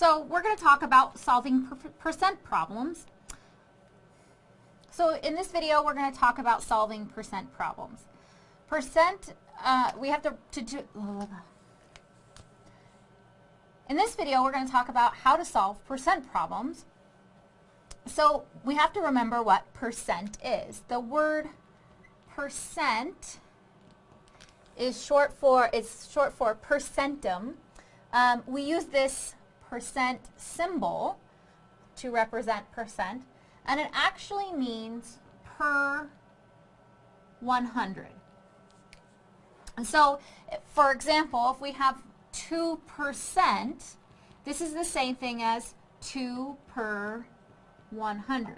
So we're going to talk about solving per percent problems. So in this video, we're going to talk about solving percent problems. Percent, uh, we have to, to do, in this video, we're going to talk about how to solve percent problems. So we have to remember what percent is. The word percent is short for, it's short for percentum. Um, we use this percent symbol to represent percent, and it actually means per 100. And so, for example, if we have 2%, this is the same thing as 2 per 100.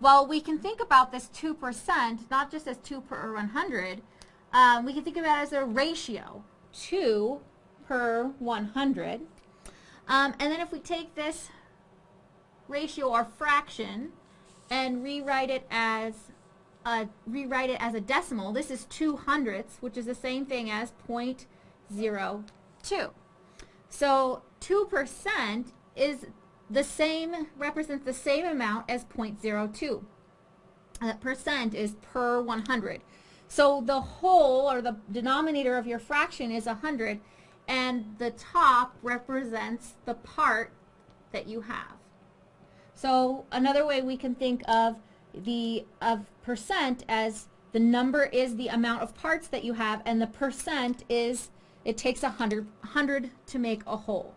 Well, we can think about this 2% not just as 2 per 100, um, we can think about it as a ratio, 2 per 100. Um, and then if we take this ratio or fraction and rewrite it as a, rewrite it as a decimal, this is 2 hundredths, which is the same thing as 0.02. So 2% is the same, represents the same amount as 0.02. That percent is per 100. So the whole or the denominator of your fraction is 100 and the top represents the part that you have. So another way we can think of the of percent as the number is the amount of parts that you have and the percent is it takes a hundred, hundred to make a whole.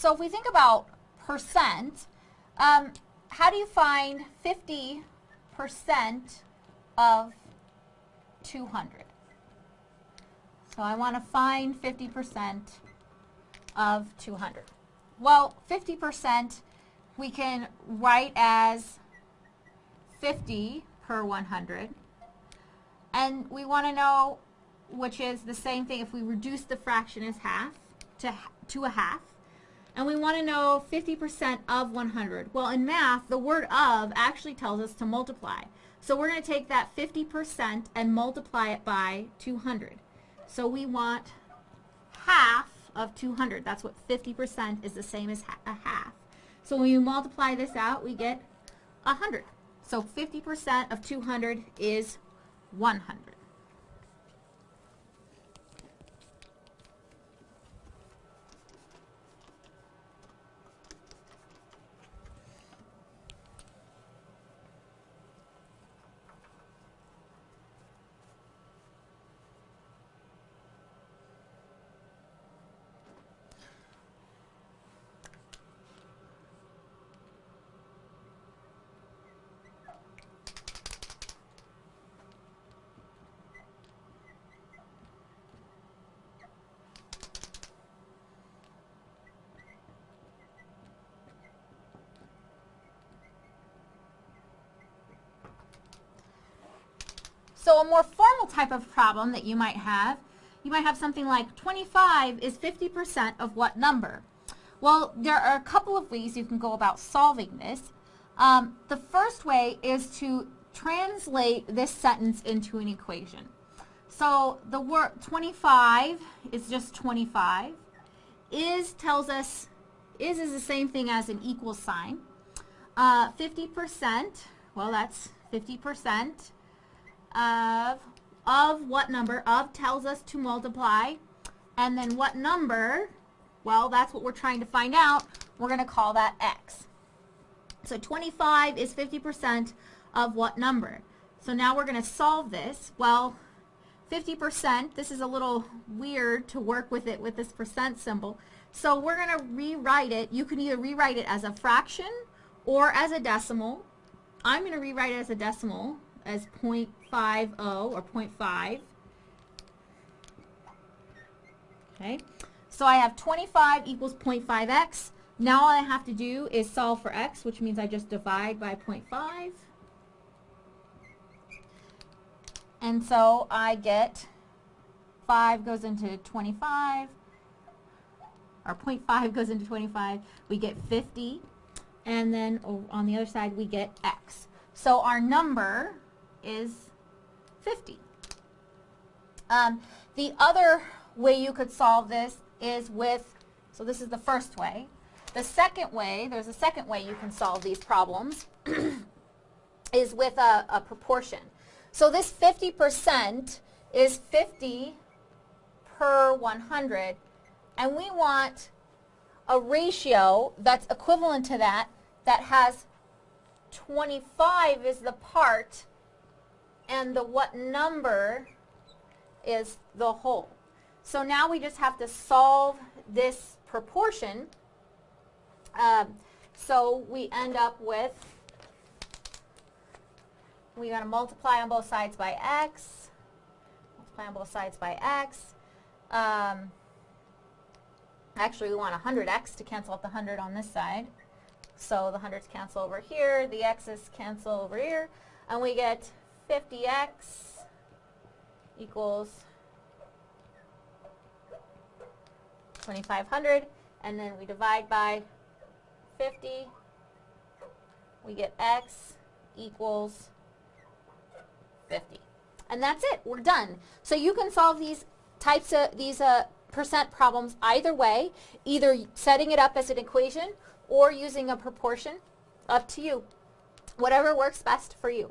So if we think about percent, um, how do you find 50% of 200? So I want to find 50% of 200. Well, 50% we can write as 50 per 100. And we want to know, which is the same thing if we reduce the fraction as half to, to a half and we want to know 50% of 100. Well, in math, the word of actually tells us to multiply. So we're going to take that 50% and multiply it by 200. So we want half of 200. That's what 50% is the same as a half. So when you multiply this out, we get 100. So 50% of 200 is 100. So a more formal type of problem that you might have, you might have something like 25 is 50% of what number? Well, there are a couple of ways you can go about solving this. Um, the first way is to translate this sentence into an equation. So the word 25 is just 25. Is tells us, is is the same thing as an equal sign. 50%, uh, well that's 50% of, of what number? Of tells us to multiply. And then what number? Well, that's what we're trying to find out. We're going to call that x. So 25 is 50% of what number? So now we're going to solve this. Well, 50%, this is a little weird to work with it with this percent symbol. So we're going to rewrite it. You can either rewrite it as a fraction or as a decimal. I'm going to rewrite it as a decimal as 0.50 or 0.5. Okay, So I have 25 equals 0.5x. Now all I have to do is solve for x, which means I just divide by 0.5. And so I get 5 goes into 25, or 0.5 goes into 25. We get 50. And then on the other side, we get x. So our number is 50. Um, the other way you could solve this is with, so this is the first way. The second way, there's a second way you can solve these problems, is with a, a proportion. So this 50% is 50 per 100, and we want a ratio that's equivalent to that, that has 25 is the part, and the what number is the whole. So now we just have to solve this proportion. Um, so we end up with, we're going to multiply on both sides by x, multiply on both sides by x. Um, actually, we want 100x to cancel out the 100 on this side. So the hundreds cancel over here, the x's cancel over here, and we get 50x equals 2500 and then we divide by 50 we get x equals 50 and that's it we're done. So you can solve these types of these uh, percent problems either way either setting it up as an equation or using a proportion up to you. Whatever works best for you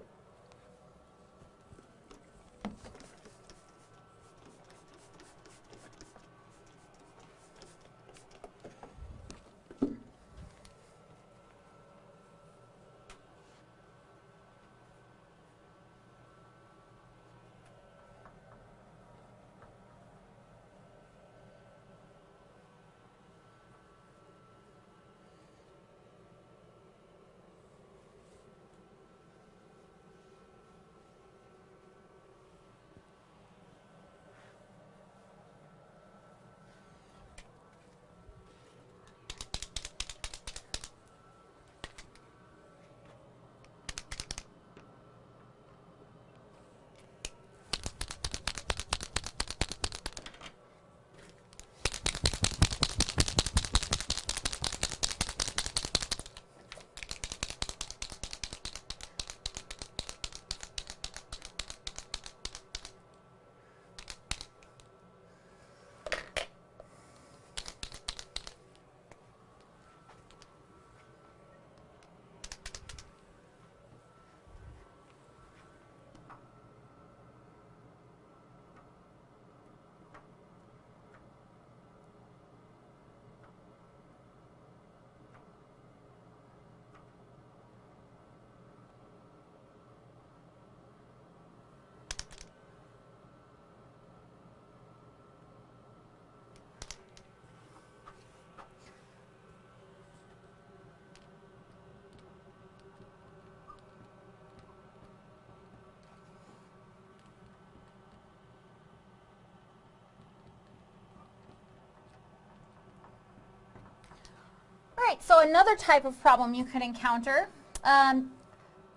right, so another type of problem you could encounter, um,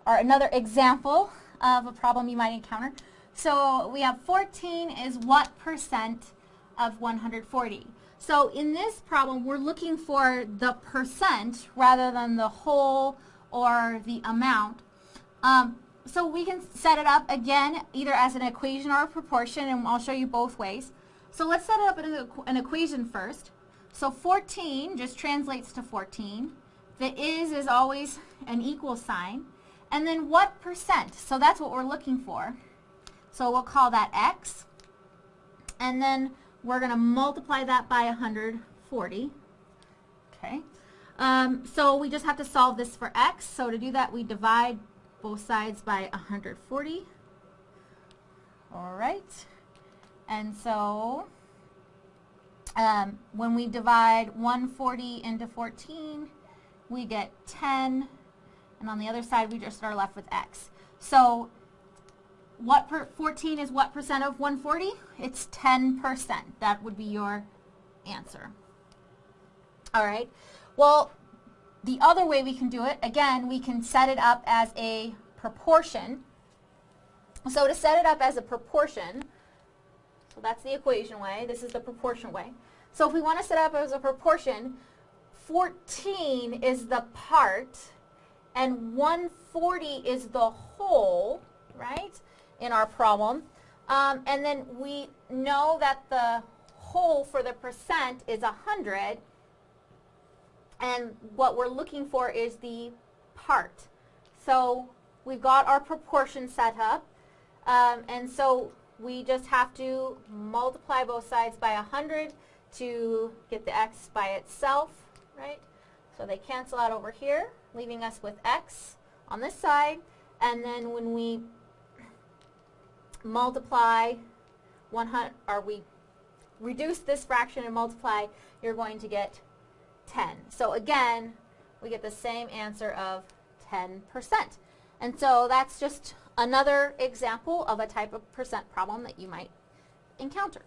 or another example of a problem you might encounter. So we have 14 is what percent of 140? So in this problem, we're looking for the percent rather than the whole or the amount. Um, so we can set it up again either as an equation or a proportion, and I'll show you both ways. So let's set it up in an equation first. So 14 just translates to 14. The is is always an equal sign. And then what percent? So that's what we're looking for. So we'll call that x. And then we're going to multiply that by 140. Okay. Um, so we just have to solve this for x. So to do that, we divide both sides by 140. All right. And so um, when we divide 140 into 14, we get 10, and on the other side we just are left with x. So what 14 is what percent of 140? It's 10%. That would be your answer. All right. Well, the other way we can do it, again, we can set it up as a proportion. So to set it up as a proportion, so that's the equation way, this is the proportion way. So if we want to set up as a proportion, 14 is the part and 140 is the whole, right, in our problem. Um, and then we know that the whole for the percent is 100 and what we're looking for is the part. So we've got our proportion set up um, and so we just have to multiply both sides by 100 to get the x by itself, right? So they cancel out over here, leaving us with x on this side. And then when we multiply 100, or we reduce this fraction and multiply, you're going to get 10. So again, we get the same answer of 10%. And so that's just another example of a type of percent problem that you might encounter.